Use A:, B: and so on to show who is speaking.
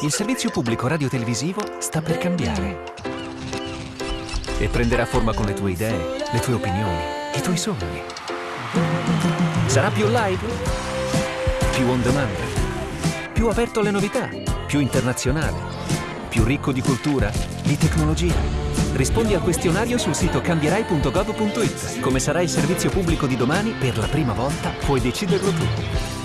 A: Il servizio pubblico radiotelevisivo sta per cambiare. E prenderà forma con le tue idee, le tue opinioni, i tuoi sogni. Sarà più live? Più on demand? Più aperto alle novità? Più internazionale? Più ricco di cultura? Di tecnologia? Rispondi al questionario sul sito cambierai.gov.it. Come sarà il servizio pubblico di domani, per la prima volta puoi deciderlo tu.